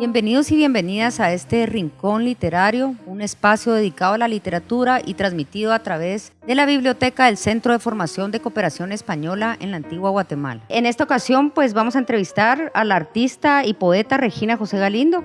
Bienvenidos y bienvenidas a este Rincón Literario, un espacio dedicado a la literatura y transmitido a través de la biblioteca del Centro de Formación de Cooperación Española en la antigua Guatemala. En esta ocasión pues vamos a entrevistar a la artista y poeta Regina José Galindo,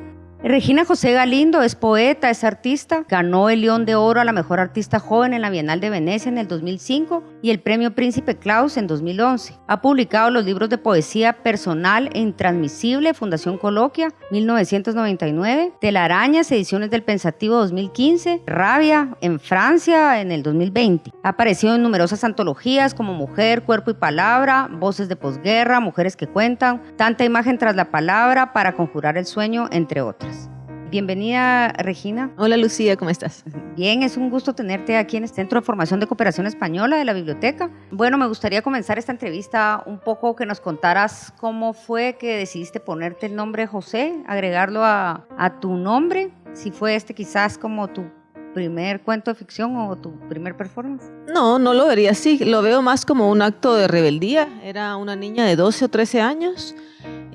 Regina José Galindo es poeta, es artista, ganó el León de Oro a la Mejor Artista Joven en la Bienal de Venecia en el 2005 y el Premio Príncipe Claus en 2011. Ha publicado los libros de poesía personal e intransmisible Fundación Coloquia 1999, Telarañas, Ediciones del Pensativo 2015, Rabia en Francia en el 2020. Ha aparecido en numerosas antologías como Mujer, Cuerpo y Palabra, Voces de Posguerra, Mujeres que Cuentan, Tanta Imagen tras la Palabra, Para Conjurar el Sueño, entre otras. Bienvenida, Regina. Hola, Lucía, ¿cómo estás? Bien, es un gusto tenerte aquí en el Centro de Formación de Cooperación Española de la Biblioteca. Bueno, me gustaría comenzar esta entrevista un poco que nos contaras cómo fue que decidiste ponerte el nombre José, agregarlo a, a tu nombre, si fue este quizás como tu primer cuento de ficción o tu primer performance? No, no lo vería así. Lo veo más como un acto de rebeldía. Era una niña de 12 o 13 años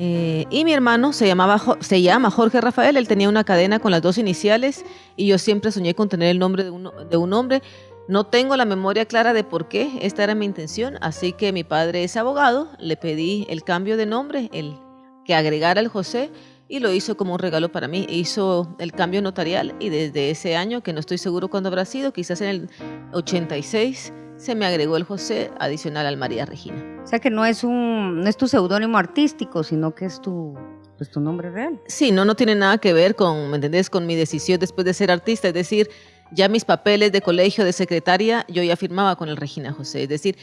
eh, y mi hermano se, llamaba, se llama Jorge Rafael, él tenía una cadena con las dos iniciales y yo siempre soñé con tener el nombre de un, de un hombre. No tengo la memoria clara de por qué, esta era mi intención, así que mi padre es abogado, le pedí el cambio de nombre, el que agregara el José y lo hizo como un regalo para mí. Hizo el cambio notarial y desde ese año, que no estoy seguro cuándo habrá sido, quizás en el 86, se me agregó el José adicional al María Regina. O sea que no es, un, no es tu seudónimo artístico, sino que es tu, pues, tu nombre real. Sí, no, no tiene nada que ver con, ¿me entendés? Con mi decisión después de ser artista, es decir, ya mis papeles de colegio de secretaria, yo ya firmaba con el Regina José, es decir,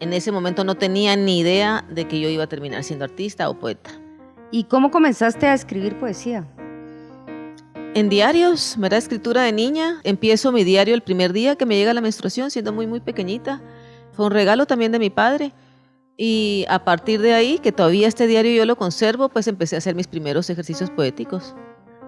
en ese momento no tenía ni idea de que yo iba a terminar siendo artista o poeta. ¿Y cómo comenzaste a escribir poesía? En diarios, ¿verdad? Escritura de niña. Empiezo mi diario el primer día que me llega la menstruación, siendo muy, muy pequeñita. Fue un regalo también de mi padre. Y a partir de ahí, que todavía este diario yo lo conservo, pues empecé a hacer mis primeros ejercicios poéticos.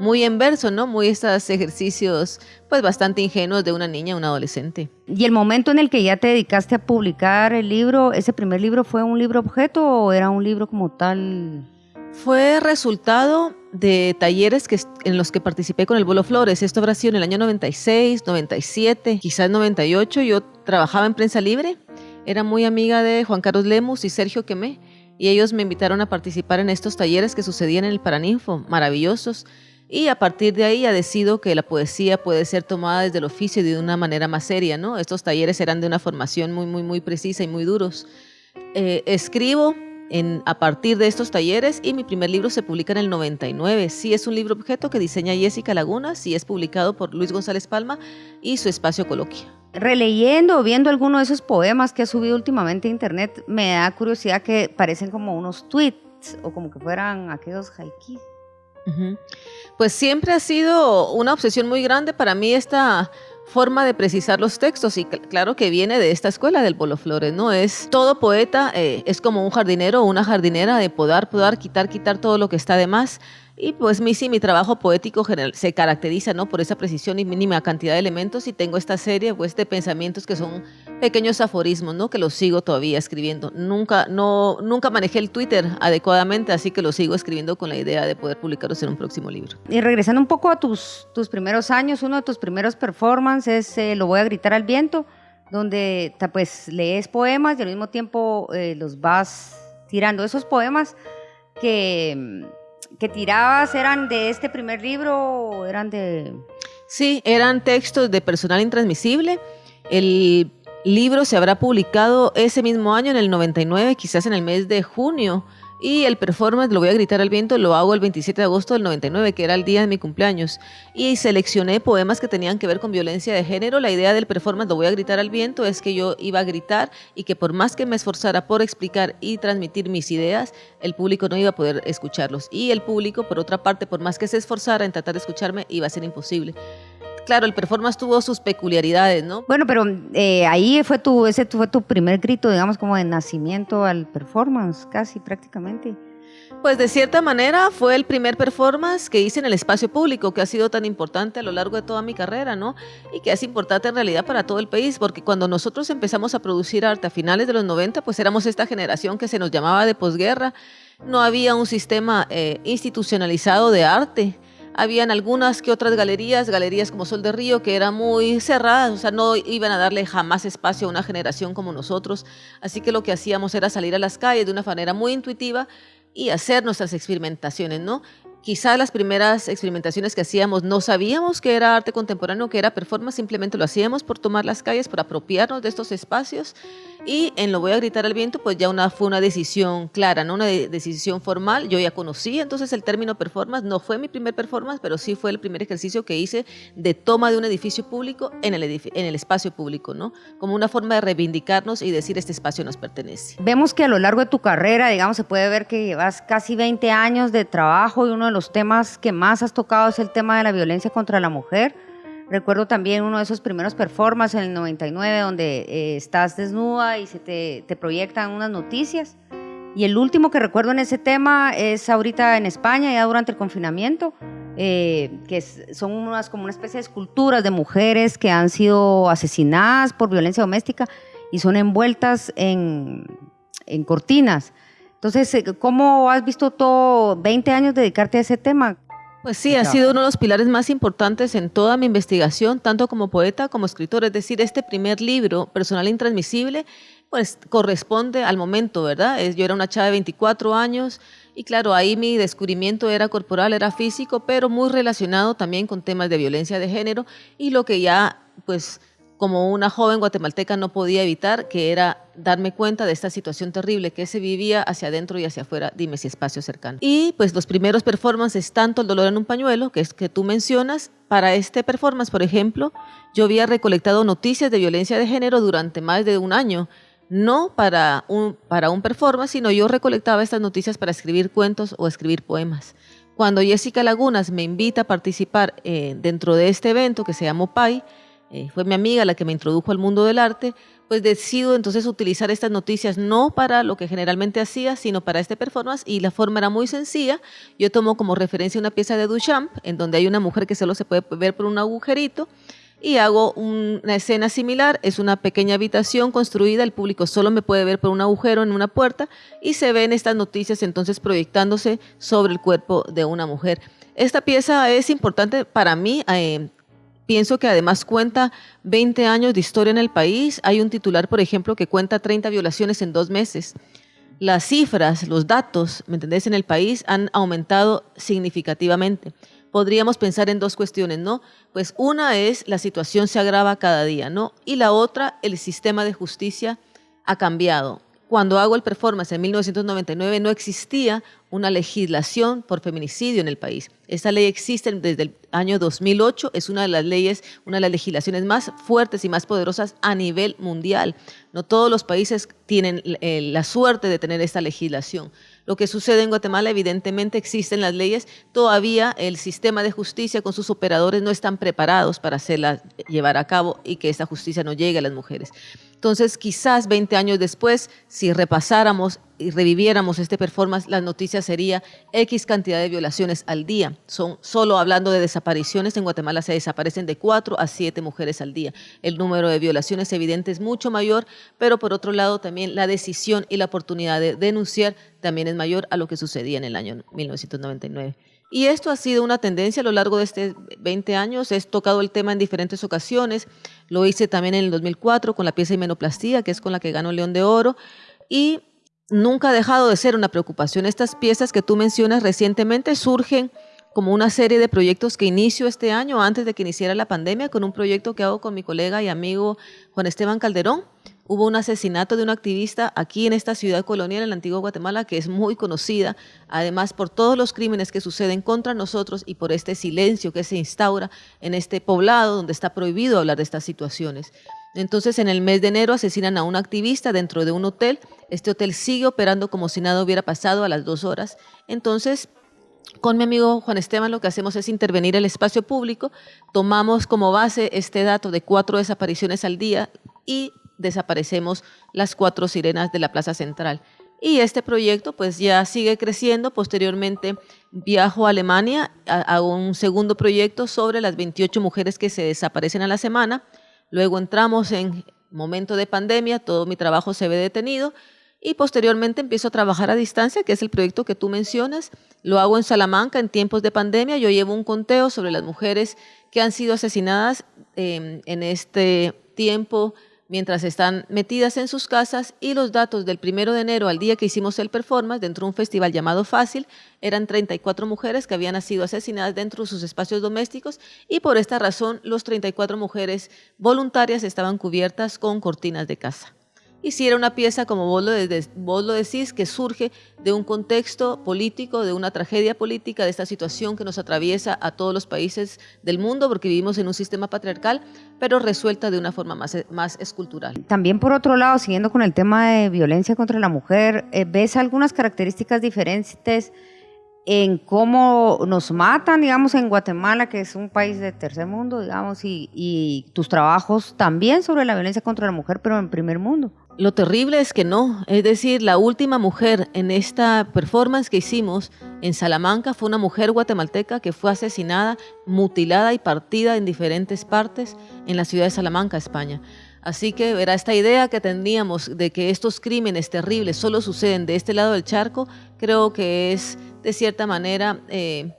Muy en verso, ¿no? Muy estos ejercicios, pues bastante ingenuos de una niña, una adolescente. ¿Y el momento en el que ya te dedicaste a publicar el libro, ese primer libro fue un libro objeto o era un libro como tal? Fue resultado de talleres que, en los que participé con el Bolo Flores. Esto habrá sido en el año 96, 97, quizás 98. Yo trabajaba en prensa libre, era muy amiga de Juan Carlos Lemus y Sergio Quemé, y ellos me invitaron a participar en estos talleres que sucedían en el Paraninfo, maravillosos. Y a partir de ahí ya decido que la poesía puede ser tomada desde el oficio de una manera más seria, ¿no? Estos talleres eran de una formación muy, muy, muy precisa y muy duros. Eh, escribo a partir de estos talleres y mi primer libro se publica en el 99. Sí es un libro objeto que diseña Jessica Laguna, sí es publicado por Luis González Palma y su espacio Coloquia. Releyendo o viendo alguno de esos poemas que ha subido últimamente a internet, me da curiosidad que parecen como unos tweets o como que fueran aquellos haikis. Pues siempre ha sido una obsesión muy grande para mí esta forma de precisar los textos y claro que viene de esta escuela del Polo Flores, ¿no? Es todo poeta, eh, es como un jardinero o una jardinera de podar, podar, quitar, quitar todo lo que está de más y pues mi, sí, mi trabajo poético se caracteriza ¿no? por esa precisión y mínima cantidad de elementos y tengo esta serie pues, de pensamientos que son pequeños aforismos ¿no? que los sigo todavía escribiendo. Nunca, no, nunca manejé el Twitter adecuadamente, así que lo sigo escribiendo con la idea de poder publicarlos en un próximo libro. Y regresando un poco a tus, tus primeros años, uno de tus primeros performances es eh, Lo voy a gritar al viento, donde pues lees poemas y al mismo tiempo eh, los vas tirando. Esos poemas que que tirabas eran de este primer libro o eran de...? Sí, eran textos de personal intransmisible. El libro se habrá publicado ese mismo año, en el 99, quizás en el mes de junio y el performance, lo voy a gritar al viento, lo hago el 27 de agosto del 99, que era el día de mi cumpleaños. Y seleccioné poemas que tenían que ver con violencia de género. La idea del performance, lo voy a gritar al viento, es que yo iba a gritar y que por más que me esforzara por explicar y transmitir mis ideas, el público no iba a poder escucharlos. Y el público, por otra parte, por más que se esforzara en tratar de escucharme, iba a ser imposible claro, el performance tuvo sus peculiaridades, ¿no? Bueno, pero eh, ahí fue tu, ese fue tu primer grito, digamos, como de nacimiento al performance, casi prácticamente. Pues de cierta manera fue el primer performance que hice en el espacio público, que ha sido tan importante a lo largo de toda mi carrera, ¿no? Y que es importante en realidad para todo el país, porque cuando nosotros empezamos a producir arte a finales de los 90, pues éramos esta generación que se nos llamaba de posguerra, no había un sistema eh, institucionalizado de arte. Habían algunas que otras galerías, galerías como Sol de Río, que eran muy cerradas, o sea, no iban a darle jamás espacio a una generación como nosotros. Así que lo que hacíamos era salir a las calles de una manera muy intuitiva y hacer nuestras experimentaciones, ¿no? Quizá las primeras experimentaciones que hacíamos no sabíamos que era arte contemporáneo, que era performance, simplemente lo hacíamos por tomar las calles, por apropiarnos de estos espacios y en Lo voy a gritar al viento, pues ya una, fue una decisión clara, ¿no? una decisión formal. Yo ya conocí entonces el término performance, no fue mi primer performance, pero sí fue el primer ejercicio que hice de toma de un edificio público en el, en el espacio público, ¿no? como una forma de reivindicarnos y decir este espacio nos pertenece. Vemos que a lo largo de tu carrera, digamos, se puede ver que llevas casi 20 años de trabajo y uno de los temas que más has tocado es el tema de la violencia contra la mujer. Recuerdo también uno de esos primeros performances en el 99 donde eh, estás desnuda y se te, te, proyectan unas noticias. Y el último que recuerdo en ese tema es ahorita en España, ya durante el confinamiento, eh, que son unas como una especie de esculturas de mujeres que han sido asesinadas por violencia doméstica y son envueltas en, en cortinas. Entonces, eh, ¿cómo has visto todo 20 años dedicarte a ese tema? Pues sí, ha sido uno de los pilares más importantes en toda mi investigación, tanto como poeta como escritor. Es decir, este primer libro, Personal Intransmisible, pues corresponde al momento, ¿verdad? Yo era una chava de 24 años y claro, ahí mi descubrimiento era corporal, era físico, pero muy relacionado también con temas de violencia de género y lo que ya, pues como una joven guatemalteca no podía evitar, que era darme cuenta de esta situación terrible que se vivía hacia adentro y hacia afuera, dime si espacio cercano. Y pues los primeros performances, tanto el dolor en un pañuelo, que es que tú mencionas, para este performance, por ejemplo, yo había recolectado noticias de violencia de género durante más de un año, no para un, para un performance, sino yo recolectaba estas noticias para escribir cuentos o escribir poemas. Cuando Jessica Lagunas me invita a participar eh, dentro de este evento que se llamó PAI, eh, fue mi amiga la que me introdujo al mundo del arte, pues decido entonces utilizar estas noticias no para lo que generalmente hacía, sino para este performance y la forma era muy sencilla. Yo tomo como referencia una pieza de Duchamp en donde hay una mujer que solo se puede ver por un agujerito y hago una escena similar, es una pequeña habitación construida, el público solo me puede ver por un agujero en una puerta y se ven estas noticias entonces proyectándose sobre el cuerpo de una mujer. Esta pieza es importante para mí eh, Pienso que además cuenta 20 años de historia en el país. Hay un titular, por ejemplo, que cuenta 30 violaciones en dos meses. Las cifras, los datos, ¿me entendés?, en el país han aumentado significativamente. Podríamos pensar en dos cuestiones, ¿no? Pues una es la situación se agrava cada día, ¿no? Y la otra, el sistema de justicia ha cambiado. Cuando hago el performance en 1999 no existía una legislación por feminicidio en el país. Esta ley existe desde el año 2008, es una de las leyes, una de las legislaciones más fuertes y más poderosas a nivel mundial. No todos los países tienen eh, la suerte de tener esta legislación. Lo que sucede en Guatemala, evidentemente existen las leyes, todavía el sistema de justicia con sus operadores no están preparados para hacerla llevar a cabo y que esa justicia no llegue a las mujeres. Entonces, quizás 20 años después, si repasáramos y reviviéramos este performance, la noticia sería X cantidad de violaciones al día. Son solo hablando de desapariciones, en Guatemala se desaparecen de 4 a 7 mujeres al día. El número de violaciones evidente es mucho mayor, pero por otro lado también la decisión y la oportunidad de denunciar también es mayor a lo que sucedía en el año 1999. Y esto ha sido una tendencia a lo largo de estos 20 años. He tocado el tema en diferentes ocasiones. Lo hice también en el 2004 con la pieza Himenoplastía, que es con la que ganó León de Oro. Y nunca ha dejado de ser una preocupación. Estas piezas que tú mencionas recientemente surgen como una serie de proyectos que inicio este año, antes de que iniciara la pandemia, con un proyecto que hago con mi colega y amigo Juan Esteban Calderón. Hubo un asesinato de un activista aquí en esta ciudad colonial, en la antigua Guatemala, que es muy conocida, además por todos los crímenes que suceden contra nosotros y por este silencio que se instaura en este poblado donde está prohibido hablar de estas situaciones. Entonces, en el mes de enero asesinan a un activista dentro de un hotel. Este hotel sigue operando como si nada hubiera pasado a las dos horas. Entonces, con mi amigo Juan Esteban lo que hacemos es intervenir el espacio público, tomamos como base este dato de cuatro desapariciones al día y desaparecemos las cuatro sirenas de la Plaza Central. Y este proyecto pues ya sigue creciendo. Posteriormente viajo a Alemania, hago un segundo proyecto sobre las 28 mujeres que se desaparecen a la semana. Luego entramos en momento de pandemia, todo mi trabajo se ve detenido y posteriormente empiezo a trabajar a distancia, que es el proyecto que tú mencionas. Lo hago en Salamanca en tiempos de pandemia. Yo llevo un conteo sobre las mujeres que han sido asesinadas em, en este tiempo mientras están metidas en sus casas y los datos del primero de enero al día que hicimos el performance dentro de un festival llamado Fácil eran 34 mujeres que habían sido asesinadas dentro de sus espacios domésticos y por esta razón los 34 mujeres voluntarias estaban cubiertas con cortinas de casa y si era una pieza, como vos lo, decís, que surge de un contexto político, de una tragedia política, de esta situación que nos atraviesa a todos los países del mundo, porque vivimos en un sistema patriarcal, pero resuelta de una forma más, más escultural. También, por otro lado, siguiendo con el tema de violencia contra la mujer, eh, ¿ves algunas características diferentes? en cómo nos matan, digamos, en Guatemala, que es un país de tercer mundo, digamos, y, tus trabajos también sobre la violencia contra la mujer, pero en primer mundo. Lo terrible es que no, es decir, la última mujer en esta performance que hicimos en Salamanca fue una mujer guatemalteca que fue asesinada, mutilada y partida en diferentes partes en la ciudad de Salamanca, España. Así que verá esta idea que teníamos de que estos crímenes terribles solo suceden de este lado del charco, creo que es de cierta manera eh,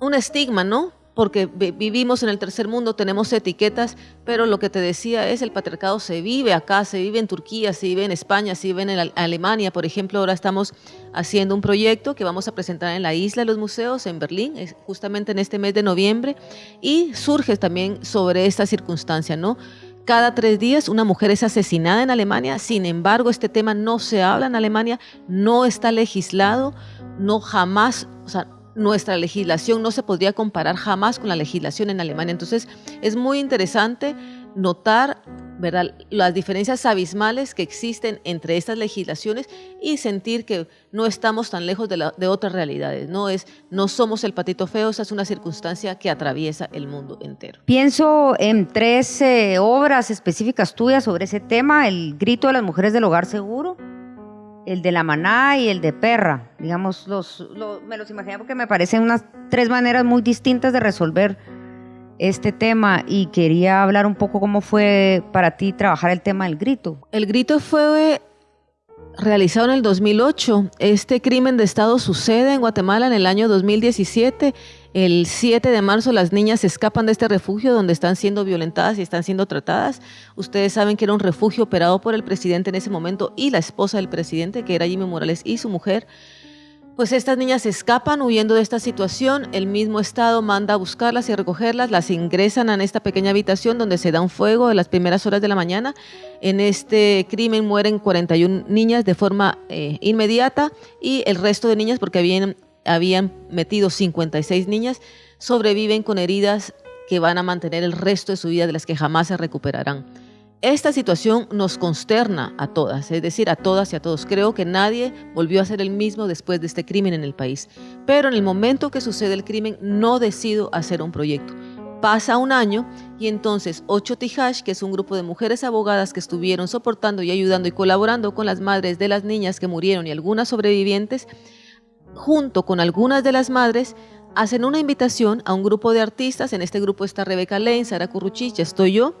un estigma, ¿no? Porque vivimos en el tercer mundo, tenemos etiquetas, pero lo que te decía es el patriarcado se vive acá, se vive en Turquía, se vive en España, se vive en Alemania. Por ejemplo, ahora estamos haciendo un proyecto que vamos a presentar en la isla de los museos, en Berlín, justamente en este mes de noviembre, y surge también sobre esta circunstancia, ¿no? Cada tres días una mujer es asesinada en Alemania, sin embargo este tema no se habla en Alemania, no está legislado, no jamás, o sea, nuestra legislación no se podría comparar jamás con la legislación en Alemania. Entonces, es muy interesante notar ¿verdad? las diferencias abismales que existen entre estas legislaciones y sentir que no estamos tan lejos de, otras realidades. No, es, no somos el patito feo, esa es una circunstancia que atraviesa el mundo entero. Pienso en tres eh, obras específicas tuyas sobre ese tema, el grito de las mujeres del hogar seguro, el de la maná y el de perra. Digamos, los, me los imaginé porque me parecen unas tres maneras muy distintas de resolver este tema y quería hablar un poco cómo fue para ti trabajar el tema del grito. El grito fue realizado en el 2008. Este crimen de Estado sucede en Guatemala en el año 2017 el 7 de marzo las niñas escapan de este refugio donde están siendo violentadas y están siendo tratadas. Ustedes saben que era un refugio operado por el presidente en ese momento y la esposa del presidente, que era Jimmy Morales, y su mujer. Pues estas niñas escapan huyendo de esta situación, el mismo Estado manda a buscarlas y a recogerlas, las ingresan en esta pequeña habitación donde se da un fuego de las primeras horas de la mañana. En este crimen mueren 41 niñas de forma eh, inmediata y el resto de niñas porque habían habían metido 56 niñas, sobreviven con heridas que van a mantener el resto de su vida, de las que jamás se recuperarán. Esta situación nos consterna a todas, es decir, a todas y a todos. Creo que nadie volvió a ser el mismo después de este crimen en el país. Pero en el momento que sucede el crimen, no decido hacer un proyecto. Pasa un año y entonces Ocho Tijash, que es un grupo de mujeres abogadas que estuvieron soportando y ayudando y colaborando con las madres de las niñas que murieron y algunas sobrevivientes, junto con algunas de las madres, hacen una invitación a un grupo de artistas. En este grupo está Rebeca Lane, Sara Curruchich, estoy yo,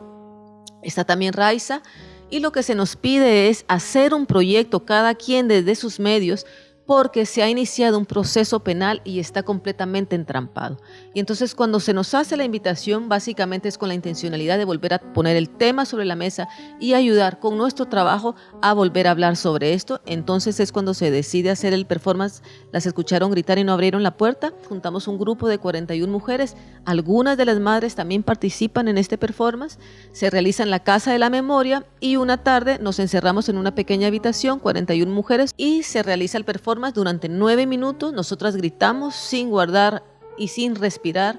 está también Raiza. Y lo que se nos pide es hacer un proyecto, cada quien desde sus medios, porque se ha iniciado un proceso penal y está completamente entrampado. Y entonces cuando se nos hace la invitación, básicamente es con la intencionalidad de volver a poner el tema sobre la mesa y ayudar con nuestro trabajo a volver a hablar sobre esto. Entonces es cuando se decide hacer el performance, las escucharon gritar y no abrieron la puerta. Juntamos un grupo de 41 mujeres, algunas de las madres también participan en este performance, se realiza en la Casa de la Memoria y una tarde nos encerramos en una pequeña habitación, 41 mujeres, y se realiza el performance durante nueve minutos. Nosotras gritamos sin guardar y sin respirar.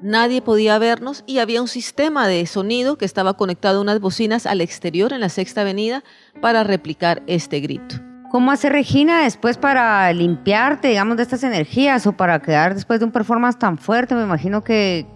Nadie podía vernos y había un sistema de sonido que estaba conectado a unas bocinas al exterior en la Sexta Avenida para replicar este grito. ¿Cómo hace Regina después para limpiarte, digamos, de estas energías o para quedar después de un performance tan fuerte? Me imagino que,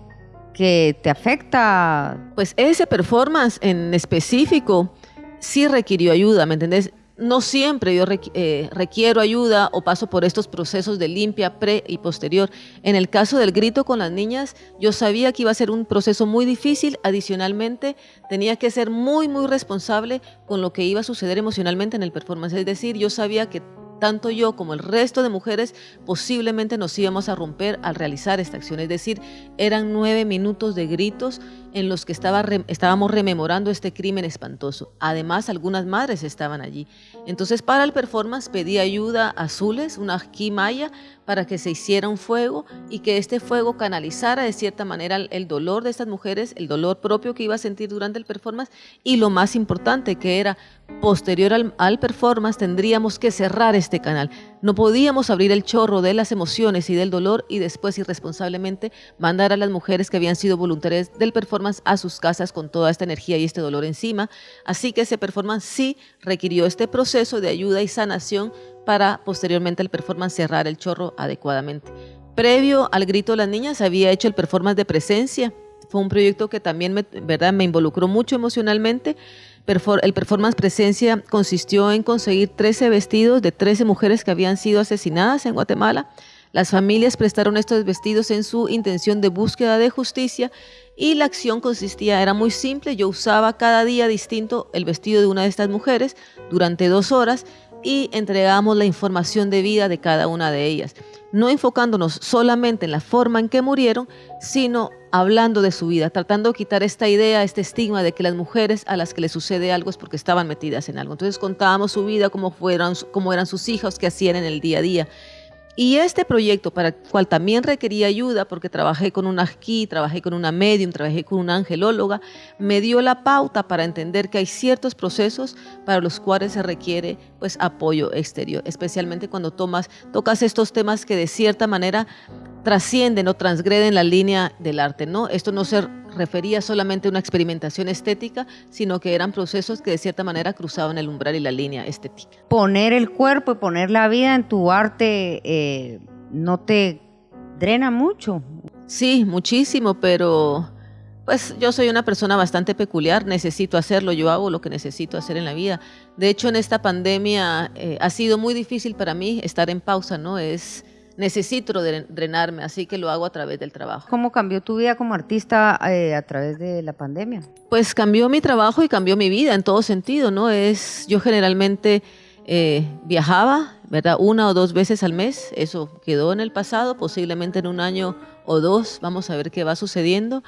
que te afecta. Pues ese performance en específico sí requirió ayuda, ¿me entendés? No siempre yo eh, requiero ayuda o paso por estos procesos de limpia pre y posterior. En el caso del grito con las niñas, yo sabía que iba a ser un proceso muy difícil. Adicionalmente, tenía que ser muy, muy responsable con lo que iba a suceder emocionalmente en el performance. Es decir, yo sabía que tanto yo como el resto de mujeres posiblemente nos íbamos a romper al realizar esta acción. Es decir, eran nueve minutos de gritos en los que estaba, estábamos rememorando este crimen espantoso. Además, algunas madres estaban allí. Entonces, para el performance pedí ayuda a Azules, una maya, para que se hiciera un fuego y que este fuego canalizara de cierta manera el dolor de estas mujeres, el dolor propio que iba a sentir durante el performance y lo más importante que era posterior al performance tendríamos que cerrar este canal. No podíamos abrir el chorro de las emociones y del dolor y después irresponsablemente mandar a las mujeres que habían sido voluntarias del performance a sus casas con toda esta energía y este dolor encima. Así que ese performance sí requirió este proceso de ayuda y sanación para posteriormente el performance cerrar el chorro adecuadamente. Previo al grito de las niñas había hecho el performance de presencia. Fue un proyecto que también me, ¿verdad? me involucró mucho emocionalmente el performance presencia consistió en conseguir 13 vestidos de 13 mujeres que habían sido asesinadas en Guatemala. Las familias prestaron estos vestidos en su intención de búsqueda de justicia y la acción consistía, era muy simple, yo usaba cada día distinto el vestido de una de estas mujeres durante dos horas y entregamos la información de vida de cada una de ellas, no enfocándonos solamente en la forma en que murieron, sino hablando de su vida, tratando de quitar esta idea, este estigma de que las mujeres a las que les sucede algo es porque estaban metidas en algo. Entonces contábamos su vida, cómo, fueron, cómo eran sus hijos, qué hacían en el día a día. Y este proyecto, para el cual también requería ayuda, porque trabajé con una aquí, trabajé con una medium, trabajé con una angelóloga, me dio la pauta para entender que hay ciertos procesos para los cuales se requiere pues, apoyo exterior, especialmente cuando tomas, tocas estos temas que de cierta manera trascienden o transgreden la línea del arte. ¿no? Esto no se refería solamente a una experimentación estética, sino que eran procesos que de cierta manera cruzaban el umbral y la línea estética. Poner el cuerpo y poner la vida en tu arte eh, no te drena mucho. Sí, muchísimo, pero pues yo soy una persona bastante peculiar, necesito hacerlo, yo hago lo que necesito hacer en la vida. De hecho, en esta pandemia eh, ha sido muy difícil para mí estar en pausa, ¿no? Es necesito drenarme, así que lo hago a través del trabajo. ¿Cómo cambió tu vida como artista eh, a través de la pandemia? Pues cambió mi trabajo y cambió mi vida en todo sentido, ¿no? Es, yo generalmente eh, viajaba, ¿verdad? Una o dos veces al mes, eso quedó en el pasado, posiblemente en un año o dos, vamos a ver qué va sucediendo.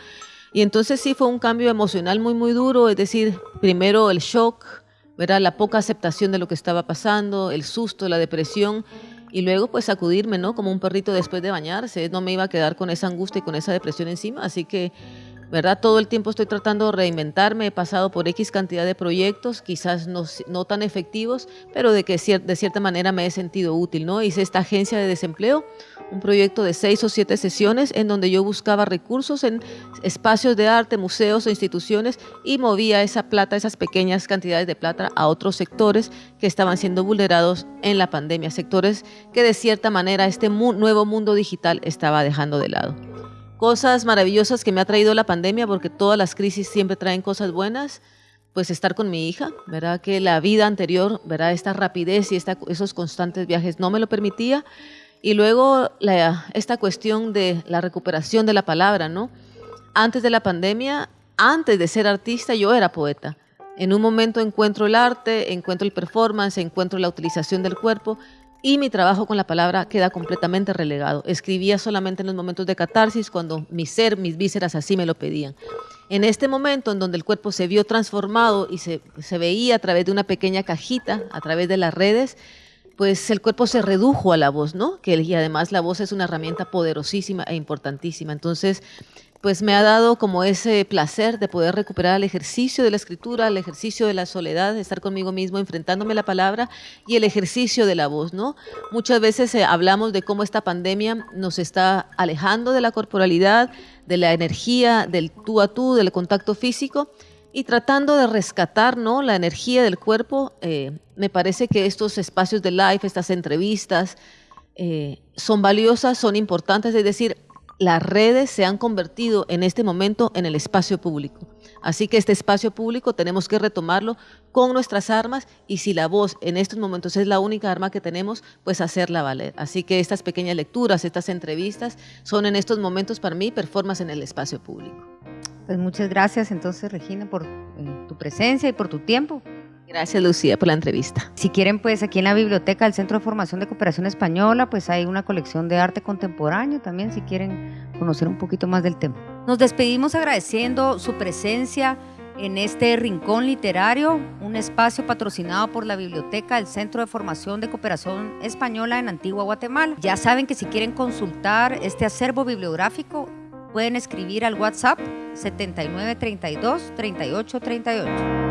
Y entonces sí fue un cambio emocional muy, muy duro, es decir, primero el shock, ¿verdad? La poca aceptación de lo que estaba pasando, el susto, la depresión, y luego pues sacudirme, ¿no? Como un perrito después de bañarse, no me iba a quedar con esa angustia y con esa depresión encima, así que, ¿verdad? Todo el tiempo estoy tratando de reinventarme, he pasado por X cantidad de proyectos, quizás no, no tan efectivos, pero de que de cierta manera me he sentido útil, ¿no? Hice esta agencia de desempleo, un proyecto de seis o siete sesiones en donde yo buscaba recursos en espacios de arte, museos o instituciones y movía esa plata, esas pequeñas cantidades de plata a otros sectores que estaban siendo vulnerados en la pandemia, sectores que de cierta manera este nuevo mundo digital estaba dejando de lado. Cosas maravillosas que me ha traído la pandemia, porque todas las crisis siempre traen cosas buenas, pues estar con mi hija, ¿verdad? Que la vida anterior, ¿verdad? Esta rapidez y esos constantes viajes no me lo permitía, y luego esta cuestión de la recuperación de la palabra, ¿no? Antes de la pandemia, antes de ser artista, yo era poeta. En un momento encuentro el arte, encuentro el performance, encuentro la utilización del cuerpo y mi trabajo con la palabra queda completamente relegado. Escribía solamente en los momentos de catarsis, cuando mi ser, mis vísceras así me lo pedían. En este momento en donde el cuerpo se vio transformado y se, se veía a través de una pequeña cajita, a través de las redes, pues el cuerpo se redujo a la voz, ¿no? Que, y además la voz es una herramienta poderosísima e importantísima. Entonces, pues me ha dado como ese placer de poder recuperar el ejercicio de la escritura, el ejercicio de la soledad, de estar conmigo mismo, enfrentándome a la palabra y el ejercicio de la voz, ¿no? Muchas veces eh, hablamos de cómo esta pandemia nos está alejando de la corporalidad, de la energía, del tú a tú, del contacto físico, y tratando de rescatar ¿no? la energía del cuerpo, eh, me parece que estos espacios de live, estas entrevistas, eh, son valiosas, son importantes, es decir, las redes se han convertido en este momento en el espacio público. Así que este espacio público tenemos que retomarlo con nuestras armas y si la voz en estos momentos es la única arma que tenemos, pues hacerla valer. Así que estas pequeñas lecturas, estas entrevistas son en estos momentos para mí performance en el espacio público. Pues muchas gracias entonces Regina por eh, tu presencia y por tu tiempo. Gracias Lucía por la entrevista. Si quieren, pues aquí en la biblioteca del Centro de Formación de Cooperación Española, pues hay una colección de arte contemporáneo también, si quieren conocer un poquito más del tema. Nos despedimos agradeciendo su presencia en este rincón literario, un espacio patrocinado por la Biblioteca del Centro de Formación de Cooperación Española en Antigua Guatemala. Ya saben que si quieren consultar este acervo bibliográfico, pueden escribir al WhatsApp 7932 3838.